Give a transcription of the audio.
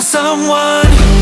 someone